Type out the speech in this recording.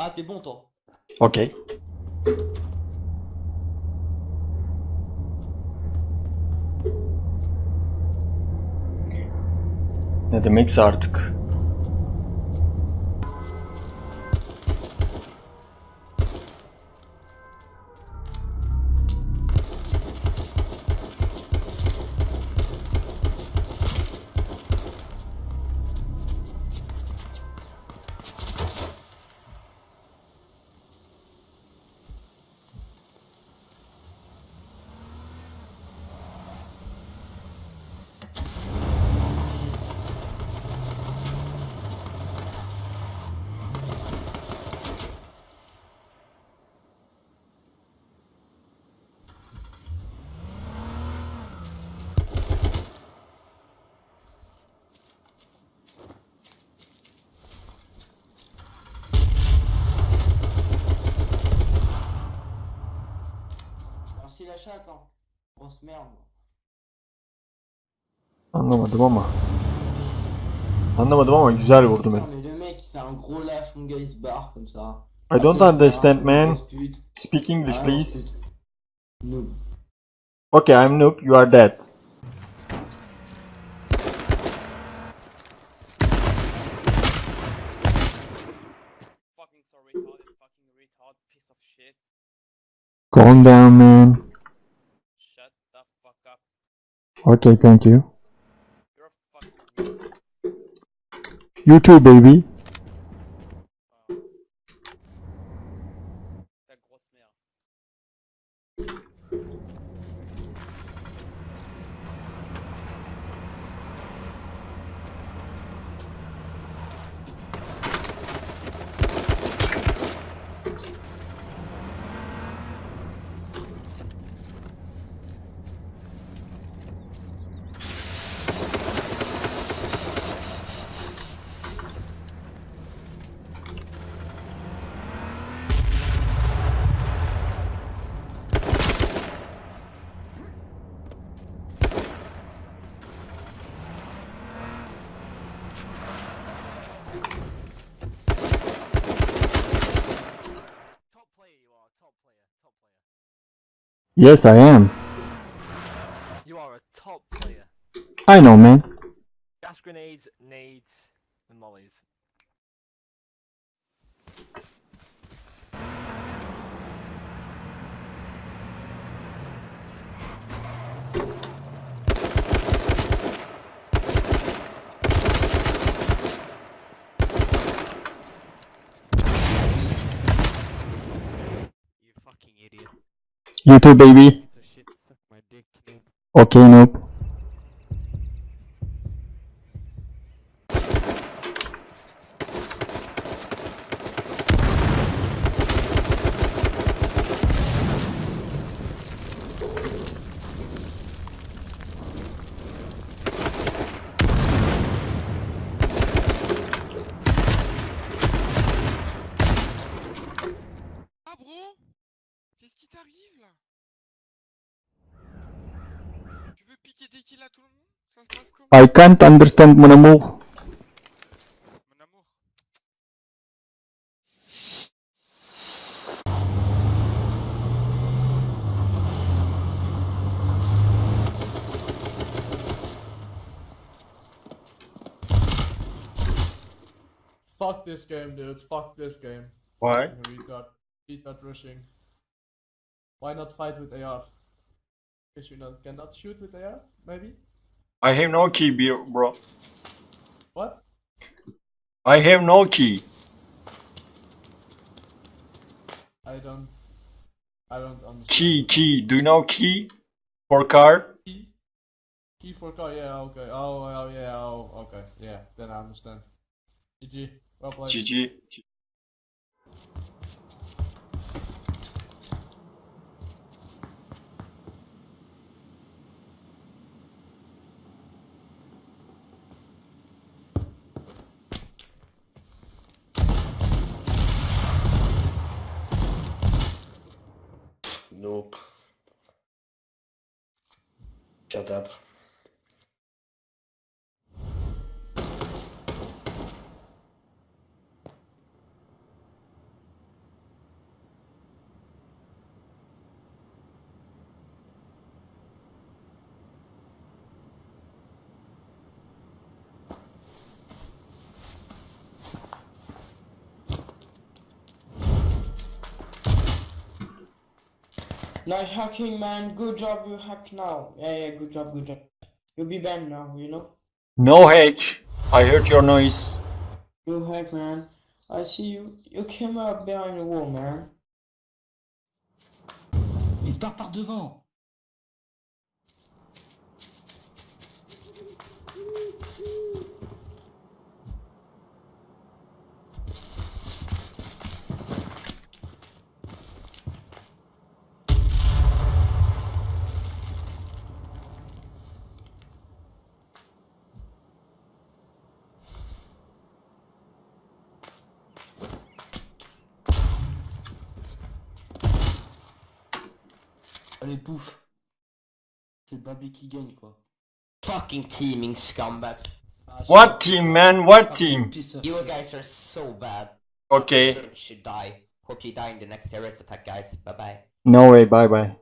Ah, t'es bon, toi. Ok. Ne demekse artık. Un gros lâche, mon gars, il se barre comme ça. I don't Après, il se understand man. Speak English please. pute. Noob. Okay, I'm noob, you are dead. Fucking so retarded, fucking retard, piece of shit. Calm down man. Shut the fuck up. Okay, thank you. You too baby. Yes I am. You are a top player. I know man. Gas grenades, nades, and mollies. You fucking idiot. You too baby. Piece of shit, suck my dick, noob. Okay noob. I can't understand mon amour. Fuck this game, dude. Fuck this game. Why? Retard. Retard rushing. Why not fight with AR? Because you not, cannot shoot with AR? Maybe? I have no key bro. What? I have no key. I don't... I don't understand. Key, key. Do you know key? For car? Key? Key for car, yeah, okay. Oh, oh yeah, oh, okay. Yeah, then I understand. GG. Well played. GG. Nope. Shut up. Nice hacking, man. Good job, you hack now. Yeah, yeah, good job, good job. You'll be banned now, you know? No hack. I heard your noise. You hack, man. I see you. You came up behind the wall, man. Il se part par devant. Allez, pouf. C'est Babi qui gagne, quoi. Fucking teaming scumbag. Ah, What team, man? What team? You guys are so bad. Okay. You should die. Hope you die in the next terrorist attack, guys. Bye bye. No way. Bye bye.